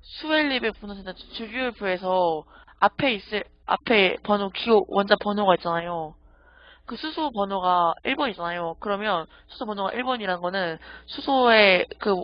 수웰리베 분노센터 주기율표에서 앞에 있을 앞에 번호 기호 원자 번호가 있잖아요. 그 수소 번호가 1번이잖아요. 그러면 수소 번호가 1번이라는 거는 수소의 그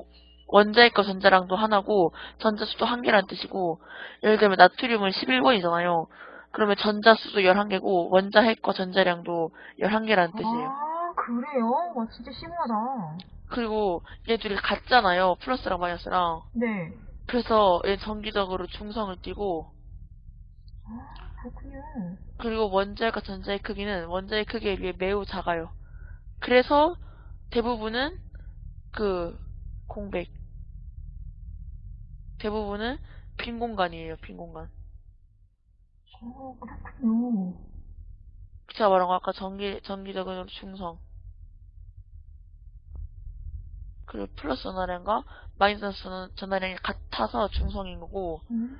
원자핵과 전자량도 하나고 전자 수도 한 개라는 뜻이고 예를 들면 나트륨은 11번이잖아요. 그러면 전자 수도 11개고 원자 핵과 전자량도 11개라는 뜻이에요. 아, 그래요? 와, 진짜 심오하다. 그리고 얘 둘이 같잖아요. 플러스랑 마이너스랑. 네. 그래서 얘 정기적으로 중성을 띠고 아, 그렇군요. 그리고 원자핵과 전자의 크기는 원자의 크기에 비해 매우 작아요. 그래서 대부분은 그 공백 대부분은 빈 공간이에요. 빈 공간. 어, 그렇군요. 제가 말한 거 아까 전기 전기적으로 중성 그리고 플러스 전하량과 마이너스 전- 전하량이 같아서 중성인 거고 음.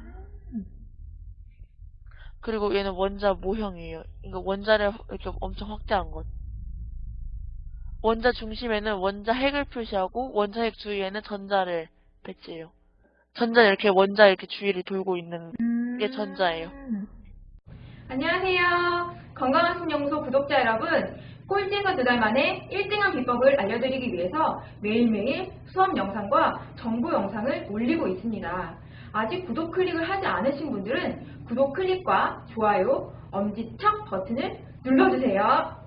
그리고 얘는 원자 모형이에요. 이거 원자를 이렇게 엄청 확대한 것. 원자 중심에는 원자 핵을 표시하고 원자 핵 주위에는 전자를 배치해요. 전자 이렇게 원자 이렇게 주위를 돌고 있는 음. 이게 전자예요. 안녕하세요. 건강한 신영소 구독자 여러분. 꼴찌가 두달 만에 1등한 비법을 알려드리기 위해서 매일매일 수업 영상과 정보 영상을 올리고 있습니다. 아직 구독 클릭을 하지 않으신 분들은 구독 클릭과 좋아요, 엄지척 버튼을 눌러주세요.